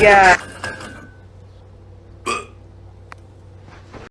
Yeah.